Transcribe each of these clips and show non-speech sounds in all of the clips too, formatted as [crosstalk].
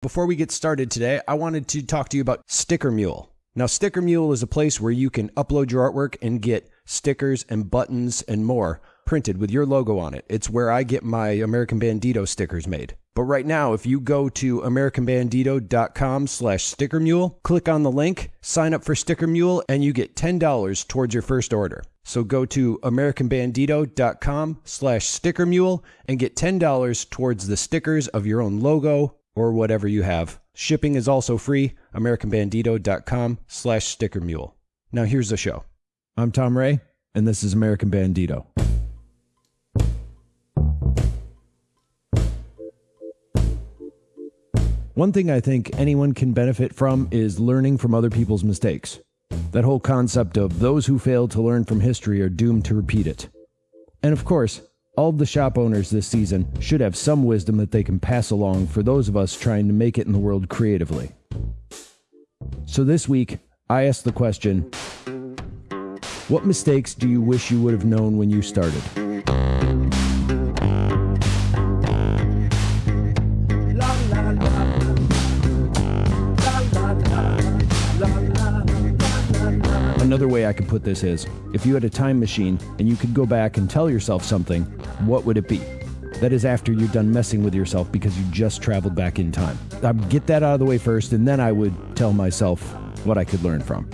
Before we get started today, I wanted to talk to you about Sticker Mule. Now, Sticker Mule is a place where you can upload your artwork and get stickers and buttons and more printed with your logo on it. It's where I get my American Bandito stickers made. But right now, if you go to americanbandito.com slash stickermule, click on the link, sign up for Sticker Mule, and you get $10 towards your first order. So go to americanbandito.com slash stickermule and get $10 towards the stickers of your own logo or whatever you have. Shipping is also free, americanbandito.com slash stickermule. Now here's the show. I'm Tom Ray, and this is American Bandito. One thing I think anyone can benefit from is learning from other people's mistakes. That whole concept of those who fail to learn from history are doomed to repeat it. And of course, all the shop owners this season should have some wisdom that they can pass along for those of us trying to make it in the world creatively. So this week, I asked the question What mistakes do you wish you would have known when you started? Another way I could put this is if you had a time machine and you could go back and tell yourself something, what would it be? That is after you're done messing with yourself because you just traveled back in time. I'd get that out of the way first, and then I would tell myself what I could learn from.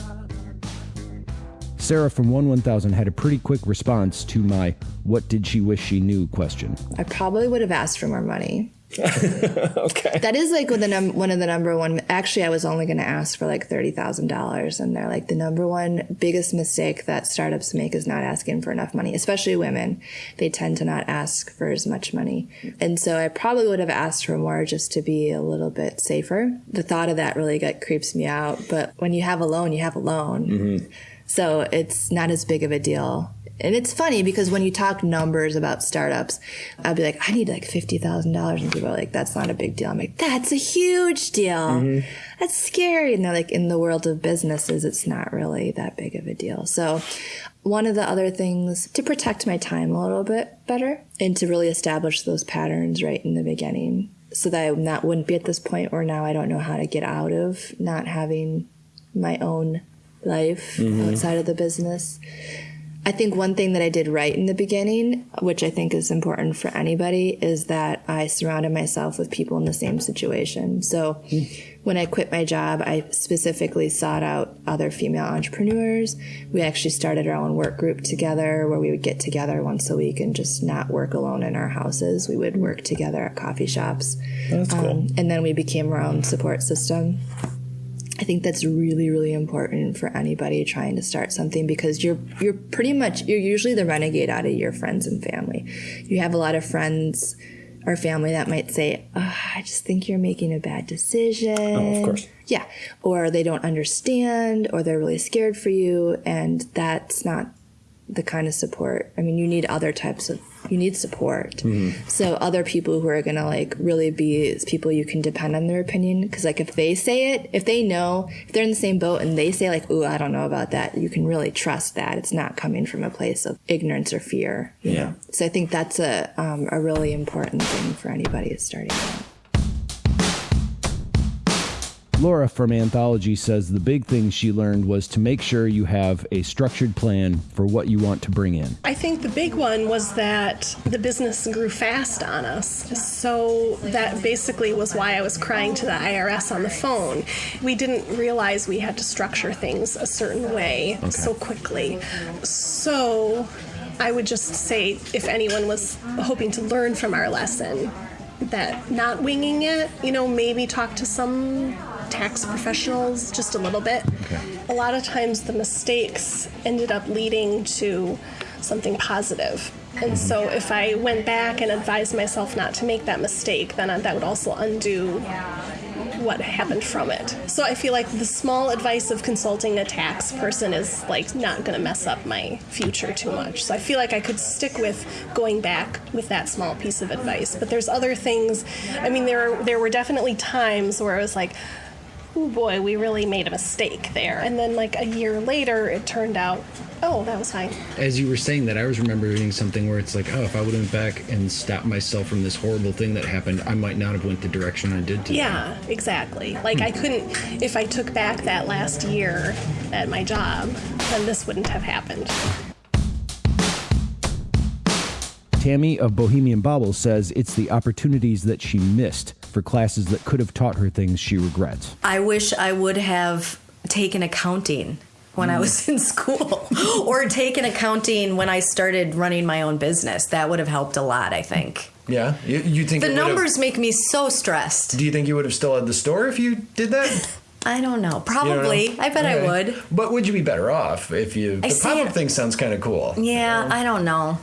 Sarah from 1 1000 had a pretty quick response to my what did she wish she knew question. I probably would have asked for more money. [laughs] okay. That is like the num- one of the number one. Actually, I was only going to ask for like thirty thousand dollars, and they're like the number one biggest mistake that startups make is not asking for enough money. Especially women, they tend to not ask for as much money, and so I probably would have asked for more just to be a little bit safer. The thought of that really got creeps me out. But when you have a loan, you have a loan, mm-hmm. so it's not as big of a deal. And it's funny because when you talk numbers about startups, I'd be like, I need like fifty thousand dollars, and people are like, "That's not a big deal." I'm like, "That's a huge deal. Mm-hmm. That's scary." And they're like, in the world of businesses, it's not really that big of a deal. So, one of the other things to protect my time a little bit better and to really establish those patterns right in the beginning, so that I not wouldn't be at this point where now I don't know how to get out of not having my own life mm-hmm. outside of the business. I think one thing that I did right in the beginning, which I think is important for anybody, is that I surrounded myself with people in the same situation. So when I quit my job, I specifically sought out other female entrepreneurs. We actually started our own work group together where we would get together once a week and just not work alone in our houses. We would work together at coffee shops. That's cool. Um, and then we became our own support system. I think that's really, really important for anybody trying to start something because you're you're pretty much you're usually the renegade out of your friends and family. You have a lot of friends or family that might say, oh, "I just think you're making a bad decision." Oh, of course. Yeah, or they don't understand, or they're really scared for you, and that's not the kind of support. I mean, you need other types of you need support. So other people who are gonna like really be people you can depend on their opinion. Because like if they say it, if they know, if they're in the same boat and they say like, "Ooh, I don't know about that," you can really trust that it's not coming from a place of ignorance or fear. You Yeah. know? So I think that's a um, a really important thing for anybody who's starting out. Laura from Anthology says the big thing she learned was to make sure you have a structured plan for what you want to bring in. I think the big one was that the business grew fast on us. So that basically was why I was crying to the IRS on the phone. We didn't realize we had to structure things a certain way so quickly. So I would just say if anyone was hoping to learn from our lesson, that not winging it, you know, maybe talk to some tax professionals just a little bit. A lot of times the mistakes ended up leading to something positive. And mm-hmm. so if I went back and advised myself not to make that mistake, then that would also undo what happened from it. So I feel like the small advice of consulting a tax person is like not going to mess up my future too much. So I feel like I could stick with going back with that small piece of advice. But there's other things. I mean, there there were definitely times where I was like, oh boy, we really made a mistake there. And then like a year later, it turned out Oh, that was fine. As you were saying that, I was remembering something where it's like, oh, if I would have went back and stopped myself from this horrible thing that happened, I might not have went the direction I did today. Yeah, exactly. Like I hmm. couldn't if I took back that last year at my job, then this wouldn't have happened. Tammy of Bohemian Baubles says it's the opportunities that she missed for classes that could have taught her things she regrets. I wish I would have taken accounting when I mm. was [laughs] in school or taken accounting when I started running my own business. That would have helped a lot, I think. Yeah, you, you think The it have- numbers make me so stressed. Do you think you would have still had the store if you did that? [laughs] I don't know. You don't Probably. know? I bet I would. But would you be better off if you? I the see pop-up thing sounds kind of cool. Yeah, I don't know.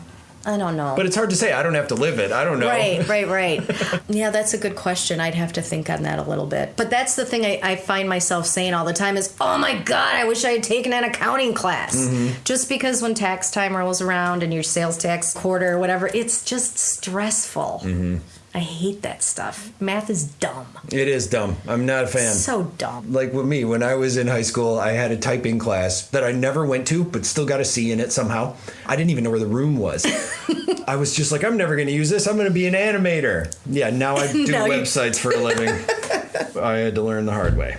I don't know. But it's hard to say. I don't have to live it. I don't know. Right, [laughs] right, right. yeah, that's a good question. I'd have to think on that a little bit. But that's the thing I, I find myself saying all the time is, oh my God, I wish I had taken an accounting class. Mm-hmm. Just because when tax time rolls around and your sales tax quarter or whatever, it's just stressful. Mm-hmm. I hate that stuff. Math is dumb. It is dumb. I'm not a fan. So dumb. like with me, when I was in high school, I had a typing class that I never went to, but still got a C in it somehow. I didn't even know where the room was. [laughs] I was just like, I'm never going to use this. I'm going to be an animator. Yeah, now I [laughs] do Now websites for a [laughs] living. I had to learn the hard way.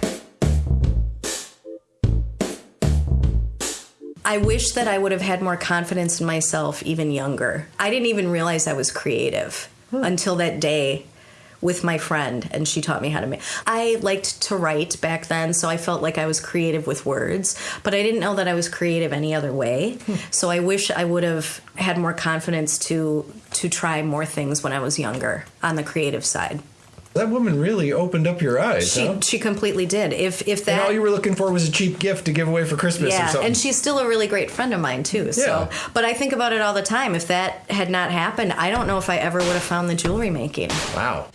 I wish that I would have had more confidence in myself even younger. I didn't even realize I was creative until that day with my friend and she taught me how to make I liked to write back then so I felt like I was creative with words but I didn't know that I was creative any other way. Hmm. So I wish I would have had more confidence to to try more things when I was younger on the creative side That woman really opened up your eyes. she huh? she completely did if if that and all you were looking for was a cheap gift to give away for Christmas or yeah, something. and she's still a really great friend of mine too. So, Yeah. but I think about it all the time. If that had not happened, I don't know if I ever would have found the jewelry making. wow.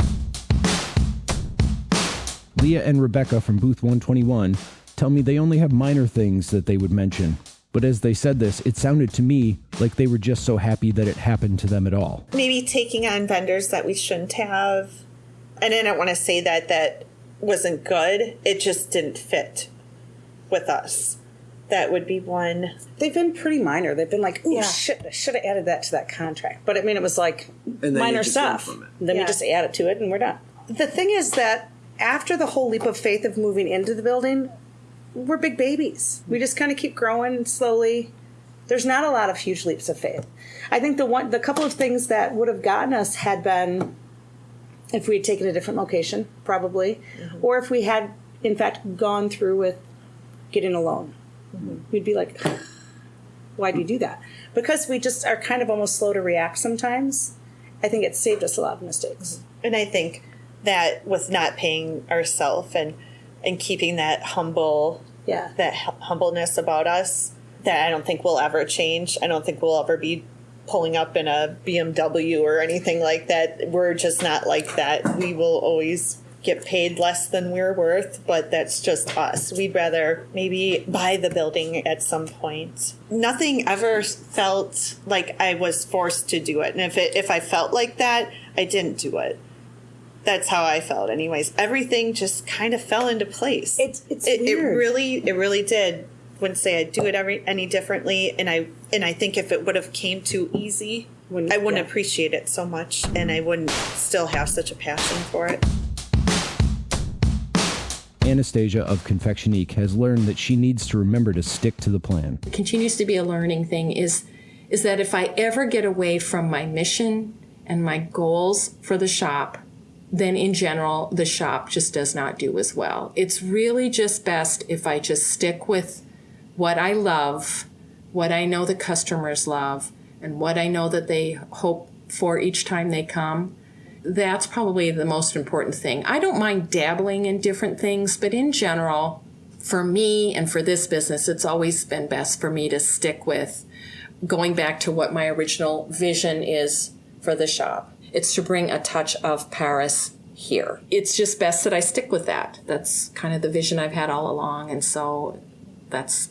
Leah and Rebecca from Booth 121 tell me they only have minor things that they would mention. But as they said this, it sounded to me like they were just so happy that it happened to them at all. maybe taking on vendors that we shouldn't have. And I don't want to say that that wasn't good. It just didn't fit with us. That would be one. They've been pretty minor. They've been like, "Ooh, Yeah. shit! I should have added that to that contract." But I mean, it was like then minor stuff. Then Yeah. we just add it to it, and we're done. The thing is that after the whole leap of faith of moving into the building, we're big babies. We just kind of keep growing slowly. There's not a lot of huge leaps of faith. I think the one, the couple of things that would have gotten us had been if we had taken a different location, probably, mm-hmm. or if we had, in fact, gone through with getting a loan. Mm-hmm. We'd be like, why do you do that? Because we just are kind of almost slow to react sometimes. I think it saved us a lot of mistakes. Mm-hmm. And I think that with not paying ourselves and and keeping that humble Yeah. that hu- humbleness about us that I don't think will ever change. I don't think we'll ever be pulling up in a BMW or anything like that. We're just not like that. We will always get paid less than we're worth, but that's just us. We'd rather maybe buy the building at some point. Nothing ever felt like I was forced to do it. And if it, if I felt like that, I didn't do it. That's how I felt anyways. Everything just kind of fell into place. It's- it's it, it really it really did. Wouldn't say I'd do it every any differently and I and I think if it would have came too easy, Wouldn't- I wouldn't yeah. appreciate it so much and I wouldn't still have such a passion for it. Anastasia of Confectionique has learned that she needs to remember to stick to the plan. It continues to be a learning thing is is that if I ever get away from my mission and my goals for the shop, then in general the shop just does not do as well. It's really just best if I just stick with what I love, what I know the customers love, and what I know that they hope for each time they come. That's probably the most important thing. I don't mind dabbling in different things, but in general, for me and for this business, it's always been best for me to stick with going back to what my original vision is for the shop. It's to bring a touch of Paris here. It's just best that I stick with that. That's kind of the vision I've had all along, and so that's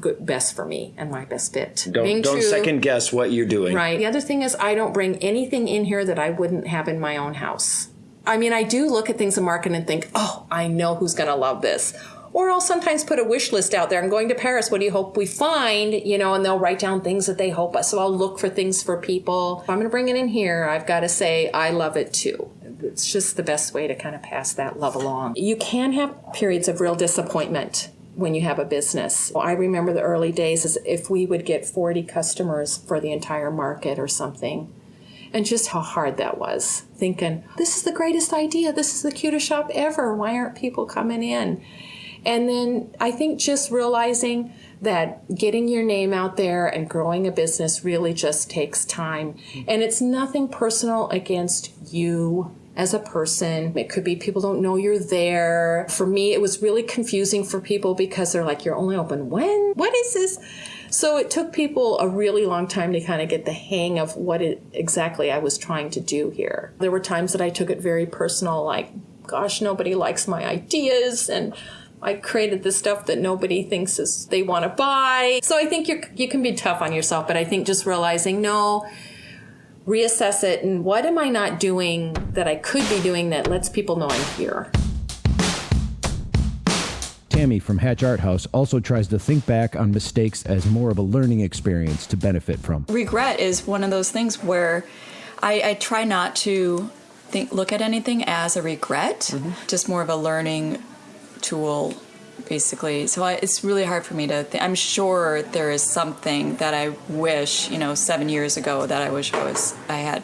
good, best for me and my best fit. Don't, Being don't true- second guess what you're doing. Right. The other thing is, I don't bring anything in here that I wouldn't have in my own house. I mean, I do look at things in market and think, oh, I know who's going to love this. Or I'll sometimes put a wish list out there. I'm going to Paris. What do you hope we find? You know, and they'll write down things that they hope. So I'll look for things for people. If I'm going to bring it in here, I've got to say, I love it too. It's just the best way to kind of pass that love along. You can have periods of real disappointment when you have a business. I remember the early days as if we would get 40 customers for the entire market or something. And just how hard that was. Thinking, this is the greatest idea. This is the cutest shop ever. Why aren't people coming in? And then I think just realizing that getting your name out there and growing a business really just takes time. And it's nothing personal against you as a person. It could be people don't know you're there. For me, it was really confusing for people because they're like, you're only open when? What is this? So it took people a really long time to kind of get the hang of what it exactly I was trying to do here. There were times that I took it very personal, like, gosh, nobody likes my ideas and I created this stuff that nobody thinks is they want to buy. So I think you you can be tough on yourself, but I think just realizing no, reassess it and what am I not doing that I could be doing that lets people know I'm here. Tammy from Hatch Art House also tries to think back on mistakes as more of a learning experience to benefit from. Regret is one of those things where I, I try not to think look at anything as a regret, mm-hmm. just more of a learning tool basically so I, it's really hard for me to th- i'm sure there is something that i wish you know seven years ago that i wish i was i had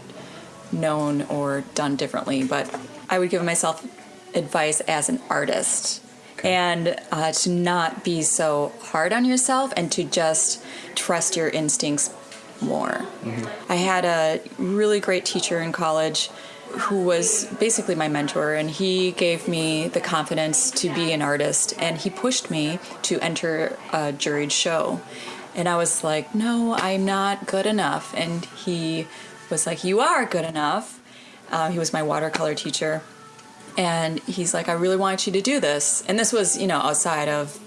known or done differently but i would give myself advice as an artist okay. and uh, to not be so hard on yourself and to just trust your instincts more mm-hmm. i had a really great teacher in college who was basically my mentor, and he gave me the confidence to be an artist, and he pushed me to enter a juried show. And I was like, no, I'm not good enough. And he was like, you are good enough. Uh, he was my watercolor teacher. And he's like, I really want you to do this. And this was, you know, outside of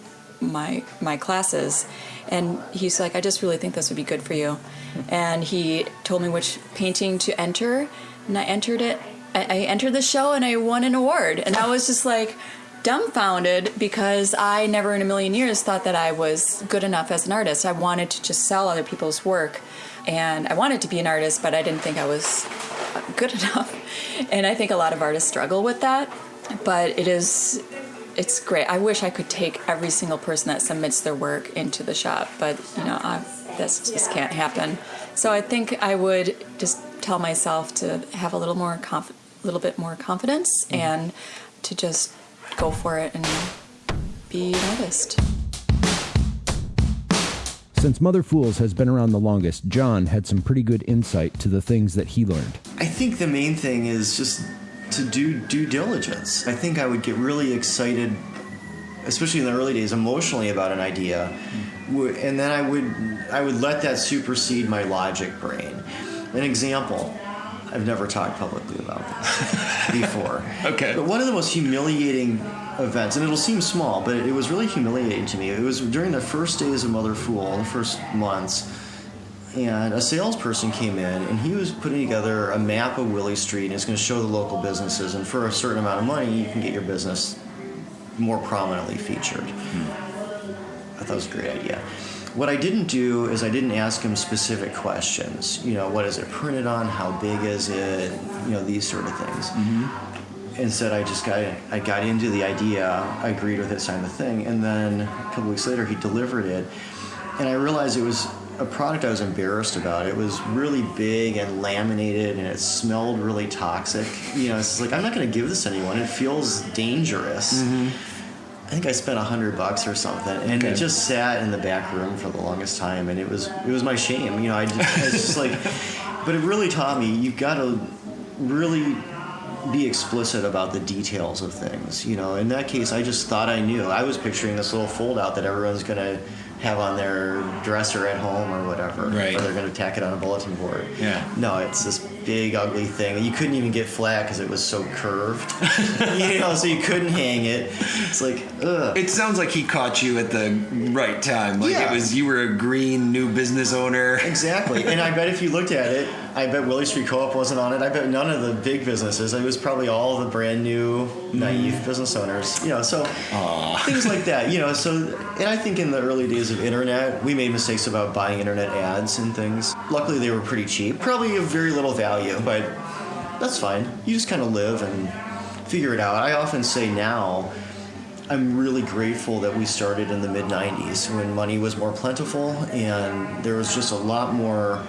my my classes. And he's like, I just really think this would be good for you. And he told me which painting to enter and I entered it. I, I entered the show and I won an award, and I was just like dumbfounded because I never in a million years thought that I was good enough as an artist. I wanted to just sell other people's work and I wanted to be an artist, but I didn't think I was good [laughs] enough. And I think a lot of artists struggle with that, but it is it's great. I wish I could take every single person that submits their work into the shop, but you know, I, this just can't happen. So I think I would just tell myself to have a little more conf- little bit more confidence mm-hmm. and to just go for it and be an artist. Since Mother Fools has been around the longest, John had some pretty good insight to the things that he learned. I think the main thing is just to do due diligence. I think I would get really excited, especially in the early days, emotionally about an idea, and then I would I would let that supersede my logic brain. An example. I've never talked publicly about this [laughs] before. okay. But one of the most humiliating events, and it'll seem small, but it was really humiliating to me. It was during the first days of Mother Fool, the first months, and a salesperson came in and he was putting together a map of Willy Street and it's going to show the local businesses, and for a certain amount of money, you can get your business more prominently featured. Hmm. I thought it was a great idea. What I didn't do is I didn't ask him specific questions. You know, what is it printed on? How big is it? You know, these sort of things. Mm-hmm. Instead, I just got I got into the idea. I agreed with it, signed the thing, and then a couple weeks later, he delivered it, and I realized it was a product I was embarrassed about. It was really big and laminated, and it smelled really toxic. You know, it's like I'm not going to give this to anyone. It feels dangerous. Mm-hmm I think I spent a hundred bucks or something, and okay. it just sat in the back room for the longest time, and it was it was my shame. You know, I, just, I just like, [laughs] but it really taught me you've got to really be explicit about the details of things. You know, in that case, I just thought I knew. I was picturing this little foldout that everyone's gonna have on their dresser at home or whatever. Right. Or they're going to tack it on a bulletin board. Yeah. No, it's this big ugly thing. You couldn't even get flat because it was so curved. [laughs] you know, so you couldn't hang it. It's like, ugh. It sounds like he caught you at the right time. Like Yeah. it was you were a green new business owner. Exactly. and I bet if you looked at it, I bet Willy Street Co-op wasn't on it. I bet none of the big businesses. It was probably all the brand new, naive mm. business owners. You know, so things like that. You know, so and I think in the early days of internet, we made mistakes about buying internet ads and things. Luckily, they were pretty cheap, probably of very little value, but that's fine. You just kind of live and figure it out. I often say now. I'm really grateful that we started in the mid 90s when money was more plentiful and there was just a lot more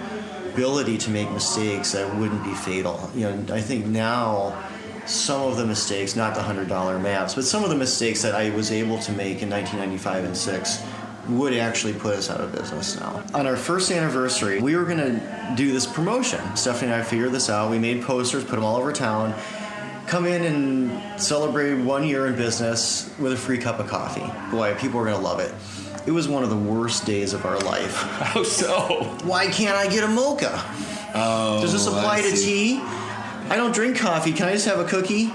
ability to make mistakes that wouldn't be fatal. You know, I think now some of the mistakes, not the $100 maps, but some of the mistakes that I was able to make in 1995 and 6 would actually put us out of business now. On our first anniversary, we were going to do this promotion. Stephanie and I figured this out. We made posters, put them all over town come in and celebrate one year in business with a free cup of coffee. Boy, people are going to love it. It was one of the worst days of our life. [laughs] How so? Why can't I get a mocha? Oh, Does this apply I to see. tea? I don't drink coffee. Can I just have a cookie?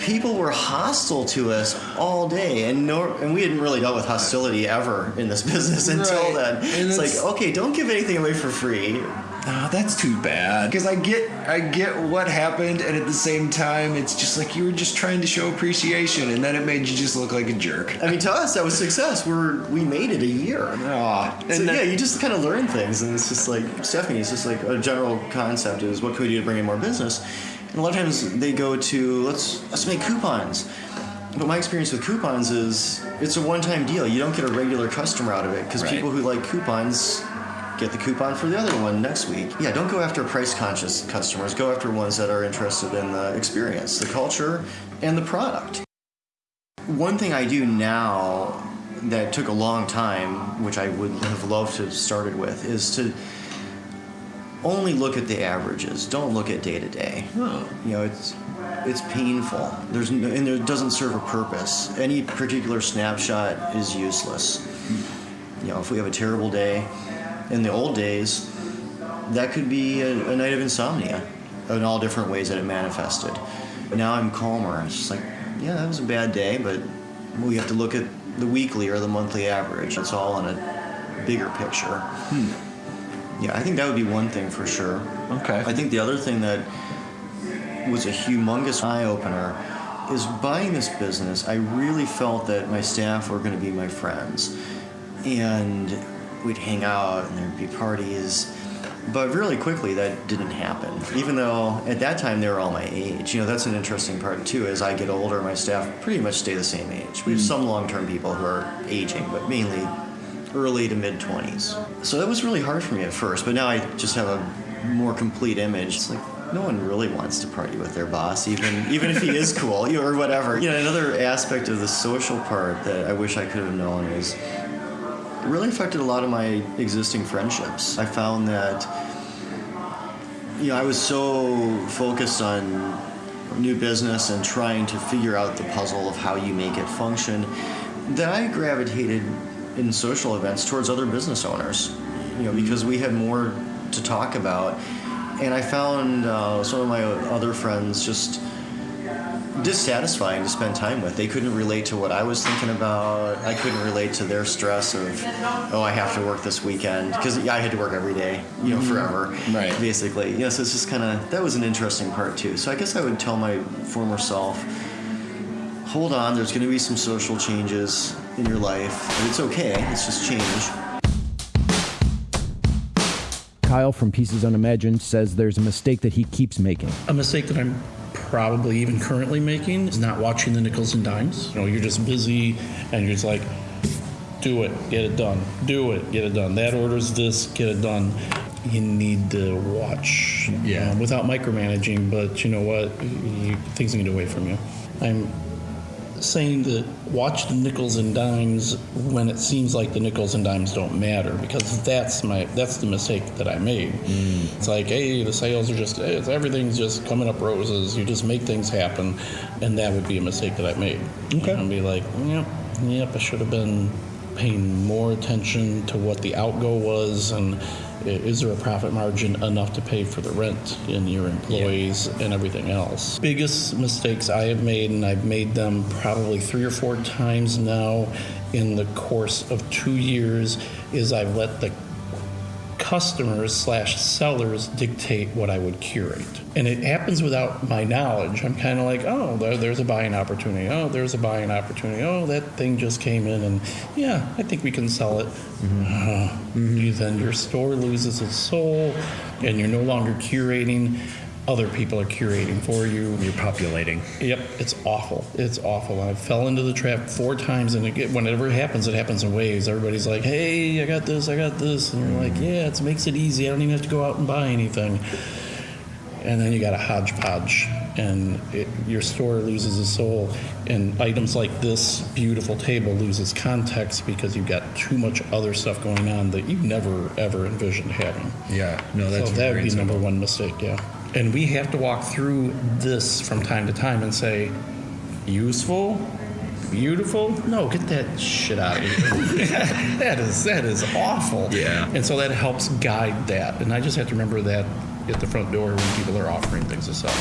People were hostile to us all day, and no, and we hadn't really dealt with hostility ever in this [laughs] business until Right. then. And it's it's- like, okay, don't give anything away for free. Oh, that's too bad. Because I get, I get what happened, and at the same time, it's just like you were just trying to show appreciation, and then it made you just look like a jerk. I mean, to us, that was success. We're we made it a year. Aw, So and then- yeah, you just kind of learn things, and it's just like Stephanie. It's just like a general concept is what could we do to bring in more business, and a lot of times they go to let's let's make coupons. But my experience with coupons is it's a one-time deal. You don't get a regular customer out of it because Right. people who like coupons get the coupon for the other one next week. Yeah, don't go after price-conscious customers. Go after ones that are interested in the experience, the culture, and the product. One thing I do now that took a long time, which I would have loved to have started with, is to only look at the averages. Don't look at day to day. Oh. You know, it's it's painful. There's no, and it doesn't serve a purpose. Any particular snapshot is useless. You know, if we have a terrible day, in the old days, that could be a, a night of insomnia, in all different ways that it manifested. Now I'm calmer. It's just like, yeah, that was a bad day, but we have to look at the weekly or the monthly average. It's all in a bigger picture. Hmm. Yeah, I think that would be one thing for sure. Okay. I think the other thing that was a humongous eye opener is buying this business. I really felt that my staff were going to be my friends, and we'd hang out and there'd be parties. But really quickly, that didn't happen. Even though at that time they were all my age. You know, that's an interesting part too. As I get older, my staff pretty much stay the same age. We have hmm. some long-term people who are aging, but mainly early to mid 20s. So that was really hard for me at first, but now I just have a more complete image. It's like no one really wants to party with their boss, even [laughs] even if he is cool or whatever. You know, another aspect of the social part that I wish I could have known is really affected a lot of my existing friendships. I found that you know I was so focused on new business and trying to figure out the puzzle of how you make it function that I gravitated in social events towards other business owners. You know, because we had more to talk about, and I found uh, some of my other friends just dissatisfying to spend time with. They couldn't relate to what I was thinking about. I couldn't relate to their stress of, oh, I have to work this weekend because I had to work every day, you know, Mhm. forever, Right. Basically, you know. So it's just kind of that was an interesting part too. So I guess I would tell my former self, hold on. There's going to be some social changes in your life. And it's okay. It's just change. Kyle from Pieces Unimagined says there's a mistake that he keeps making. A mistake that I'm probably even currently making is not watching the nickels and dimes. You know, you're just busy and you're just like, do it, get it done. Do it, get it done. That orders this, get it done. You need to watch yeah. um, without micromanaging, but you know what? You, things can get away from you. I'm saying that watch the nickels and dimes when it seems like the nickels and dimes don't matter because that's my that's the mistake that I made. Mm. It's like hey the sales are just hey, it's, everything's just coming up roses. You just make things happen, and that would be a mistake that I made. Okay, and be like yep yep I should have been paying more attention to what the outgo was and is there a profit margin enough to pay for the rent and your employees and everything else? Biggest mistakes i have made and i've made them probably three or four times now in the course of two years is i've let the customers slash sellers dictate what I would curate. And it happens without my knowledge. I'm kind of like, oh, there, there's a buying opportunity. Oh, there's a buying opportunity. Oh, that thing just came in, and yeah, I think we can sell it. Uh, you- Then your store loses its soul, and you're no longer curating. Other people are curating for you. You're populating. Yep, it's awful. It's awful. I fell into the trap four times, and it, whenever it happens, it happens in waves. Everybody's like, "Hey, I got this, I got this," and you're like, "Yeah, it makes it easy. I don't even have to go out and buy anything." And then you got a hodgepodge, and it, your store loses its soul. And items like this beautiful table loses context because you've got too much other stuff going on that you never ever envisioned having. Yeah, no, that's so that would be number one mistake. Yeah, and we have to walk through this from time to time and say, useful, beautiful. No, get that shit out of here. [laughs] that is that is awful. Yeah. and so that helps guide that. And I just have to remember that at the front door when people are offering things to sell.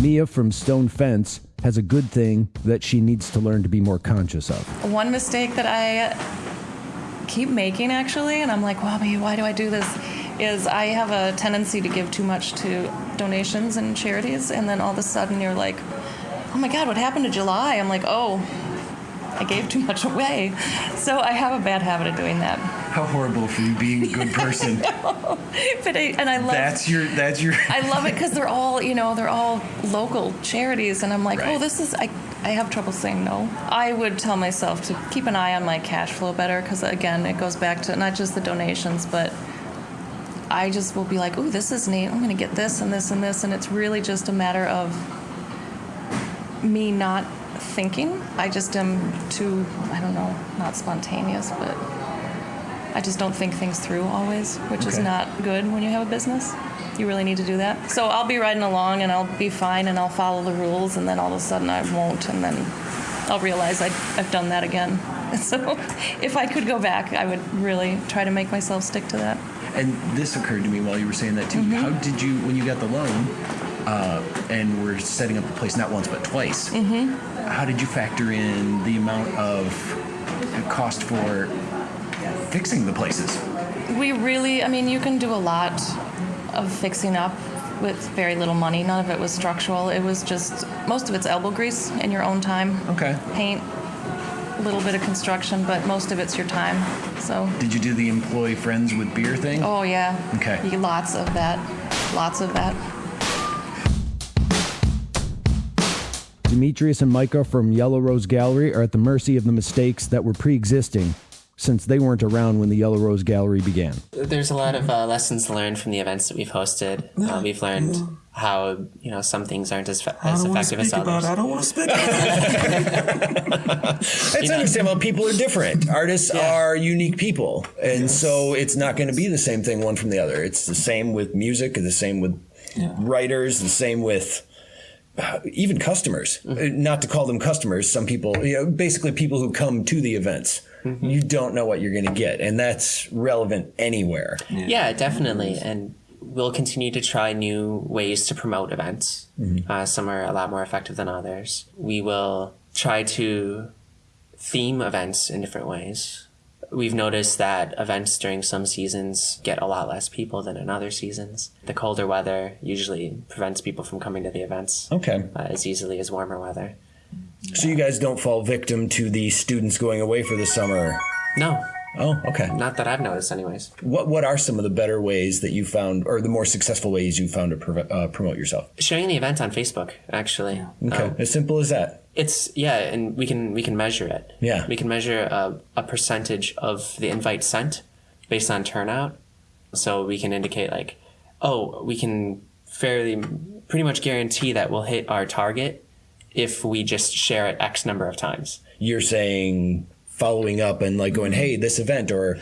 Mia from Stone Fence has a good thing that she needs to learn to be more conscious of. One mistake that I keep making actually, and I'm like, well, maybe why do I do this? Is I have a tendency to give too much to donations and charities, and then all of a sudden you're like, oh my God, what happened to July? I'm like, oh, I gave too much away. So I have a bad habit of doing that. How horrible for you being a good [laughs] person. But I, and I love that's your. That's your. I love it because they're all, you know, they're all local charities, and I'm like, oh, this is. I, I have trouble saying no. I would tell myself to keep an eye on my cash flow better because again, it goes back to not just the donations, but I just will be like, oh, this is neat. I'm going to get this and this and this, and it's really just a matter of me not thinking. I just am too, I don't know, not spontaneous, but I just don't think things through always, which is not good when you have a business. You really need to do that. So I'll be riding along and I'll be fine and I'll follow the rules, and then all of a sudden I won't, and then I'll realize I, I've done that again. [laughs] So if I could go back, I would really try to make myself stick to that. And this occurred to me while you were saying that too. Mm-hmm. How did you, when you got the loan, uh, and were setting up the place not once but twice? Mm-hmm. How did you factor in the amount of cost for fixing the places? We really, I mean, you can do a lot of fixing up with very little money. None of it was structural. It was just, most of it's elbow grease in your own time. Okay. Paint, a little bit of construction, but most of it's your time. So, Did you do the employee friends with beer thing? oh yeah. Okay. You- Lots of that. Lots of that. Demetrius and Micah from Yellow Rose Gallery are at the mercy of the mistakes that were pre existing since they weren't around when the Yellow Rose Gallery began. There's a lot of uh, lessons learned from the events that we've hosted. Uh, we've learned how you know some things aren't as, fa- as don't wanna effective as speak about others. I don't want to speak about. It's [laughs] understandable. People are different. Artists are unique people, and so it's not going to be the same thing one from the other. It's the same with music, the same with writers, the same with [sighs] even customers. Uh, Not to call them customers. Some people, you know, basically people who come to the events. You don't know what you're going to get, and that's relevant anywhere. Yeah. definitely. And we'll continue to try new ways to promote events. Mhm. Uh, some are a lot more effective than others. We will try to theme events in different ways. We've noticed that events during some seasons get a lot less people than in other seasons. The colder weather usually prevents people from coming to the events Okay. uh, as easily as warmer weather. So you guys don't fall victim to the students going away for the summer. No. Oh, okay. Not that I've noticed, anyways. What What are some of the better ways that you found, or the more successful ways you found to prov- uh, promote yourself? Sharing the event on Facebook, actually. Okay, Um, as simple as that. It's yeah, and we can we can measure it. Yeah. we can measure a, a percentage of the invite sent based on turnout. So we can indicate like, oh, we can fairly pretty much guarantee that we'll hit our target if we just share it X number of times. You're saying following up and like going, hey, this event, or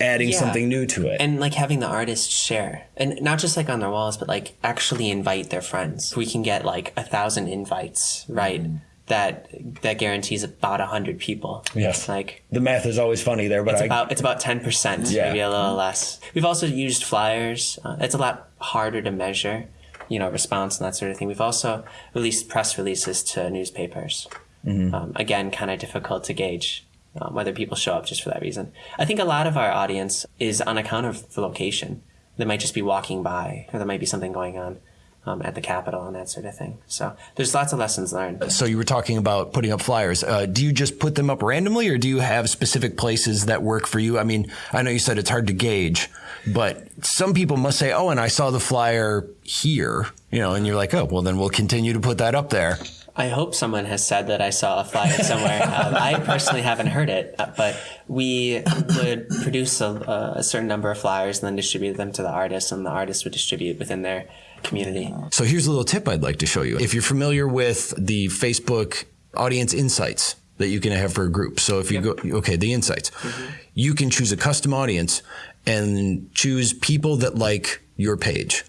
adding Yeah. something new to it. And like having the artists share, and not just like on their walls, but like actually invite their friends. We can get like a thousand invites, right? That that guarantees about a hundred people. Yes. Like the math is always funny there, but it's I, about it's about ten percent, Yeah. maybe a little less. We've also used flyers. Uh, it's a lot harder to measure, you know, response and that sort of thing. We've also released press releases to newspapers. Mhm. Um, again, kind of difficult to gauge. Um, whether people show up just for that reason. I think a lot of our audience is on account of the location. They might just be walking by, or there might be something going on. Um, at the Capitol and that sort of thing. So there's lots of lessons learned. So you were talking about putting up flyers. Uh, do you just put them up randomly, or do you have specific places that work for you? I mean, I know you said it's hard to gauge, but some people must say, "Oh, and I saw the flyer here," you know, and you're like, "Oh, well, then we'll continue to put that up there." I hope someone has said that I saw a flyer [laughs] somewhere. um, I personally haven't heard it, uh, but we would produce a, a, certain number of flyers and then distribute them to the artists, and the artists would distribute within their community. So here's a little tip I'd like to show you. If you're familiar with the Facebook audience insights that you can have for a group. So if you yep. go, okay, the insights, mm-hmm. you can choose a custom audience and choose people that like your page.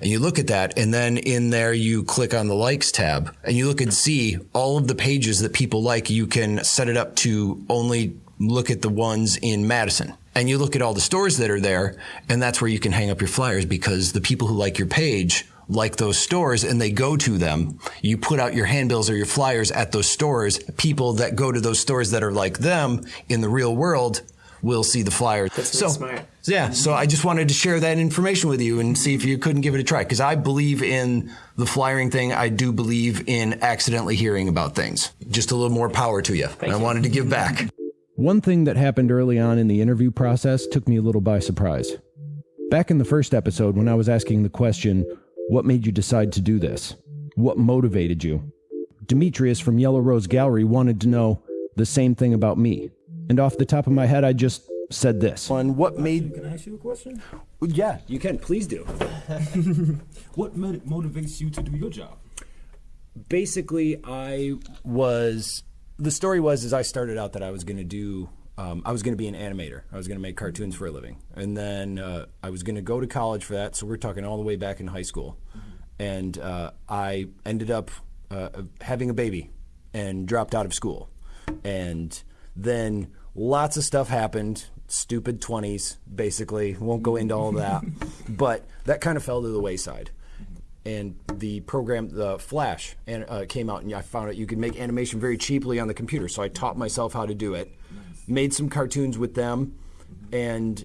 And you look at that, and then in there you click on the likes tab, and you look and see all of the pages that people like. You can set it up to only look at the ones in Madison and you look at all the stores that are there, and that's where you can hang up your flyers because the people who like your page like those stores and they go to them. You put out your handbills or your flyers at those stores. People that go to those stores that are like them in the real world will see the flyers. That's so smart. Yeah, so I just wanted to share that information with you and see if you couldn't give it a try because I believe in the flyering thing. I do believe in accidentally hearing about things. Just a little more power to you. I wanted to give back. One thing that happened early on in the interview process took me a little by surprise. Back in the first episode, when I was asking the question, What made you decide to do this? What motivated you? Demetrius from Yellow Rose Gallery wanted to know the same thing about me. And off the top of my head, I just said this. On what made. Can I ask you a question? Yeah, you can. Please do. [laughs] what motivates you to do your job? Basically, I was the story was is I started out that I was going to do um, I was going to be an animator. I was going to make cartoons for a living, and then uh, I was going to go to college for that. So we're talking all the way back in high school, mm-hmm. and uh, I ended up uh, having a baby and dropped out of school, and then lots of stuff happened. Stupid twenties, basically. Won't go into all that, [laughs] but that kind of fell to the wayside and the program, the Flash, and, uh, came out, and I found out you could make animation very cheaply on the computer. So I taught myself how to do it, nice. made some cartoons with them, and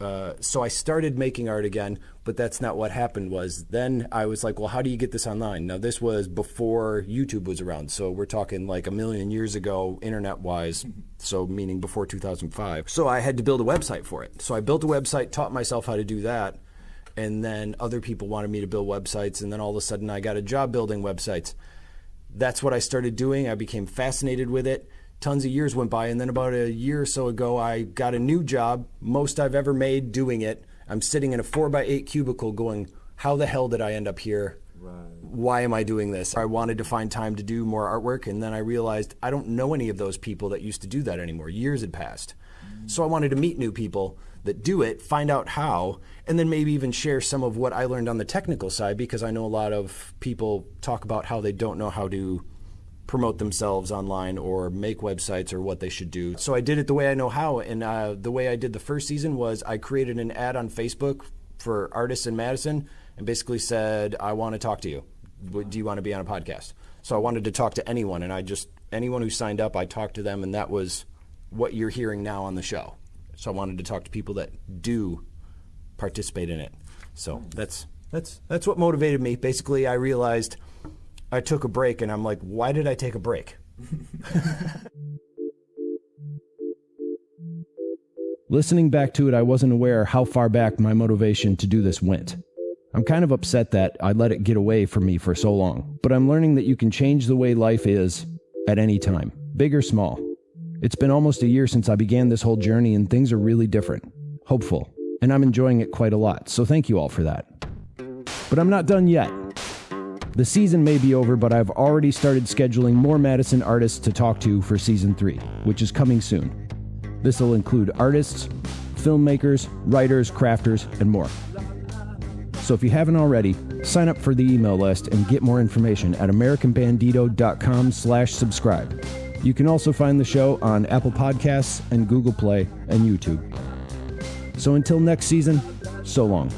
uh, so I started making art again. But that's not what happened. Was then I was like, well, how do you get this online? Now this was before YouTube was around, so we're talking like a million years ago, internet-wise. Mm-hmm. So meaning before 2005. So I had to build a website for it. So I built a website, taught myself how to do that and then other people wanted me to build websites and then all of a sudden I got a job building websites. That's what I started doing. I became fascinated with it. Tons of years went by and then about a year or so ago I got a new job, most I've ever made doing it. I'm sitting in a 4 by 8 cubicle going, how the hell did I end up here? Right. Why am I doing this? I wanted to find time to do more artwork and then I realized I don't know any of those people that used to do that anymore. Years had passed. Mm-hmm. So I wanted to meet new people that do it, find out how, and then maybe even share some of what I learned on the technical side because I know a lot of people talk about how they don't know how to promote themselves online or make websites or what they should do. So I did it the way I know how, and uh, the way I did the first season was I created an ad on Facebook for artists in Madison and basically said, I want to talk to you. Do you want to be on a podcast? So I wanted to talk to anyone, and I just, anyone who signed up, I talked to them, and that was what you're hearing now on the show. So I wanted to talk to people that do participate in it. So that's that's that's what motivated me. Basically, I realized I took a break, and I'm like, why did I take a break? [laughs] Listening back to it, I wasn't aware how far back my motivation to do this went. I'm kind of upset that I let it get away from me for so long, but I'm learning that you can change the way life is at any time, big or small. It's been almost a year since I began this whole journey, and things are really different, hopeful, and I'm enjoying it quite a lot, so thank you all for that. But I'm not done yet. The season may be over, but I've already started scheduling more Madison artists to talk to for season 3, which is coming soon. This will include artists, filmmakers, writers, crafters, and more. So if you haven't already, sign up for the email list and get more information at americanbandito.com slash subscribe. You can also find the show on Apple Podcasts and Google Play and YouTube. So until next season, so long.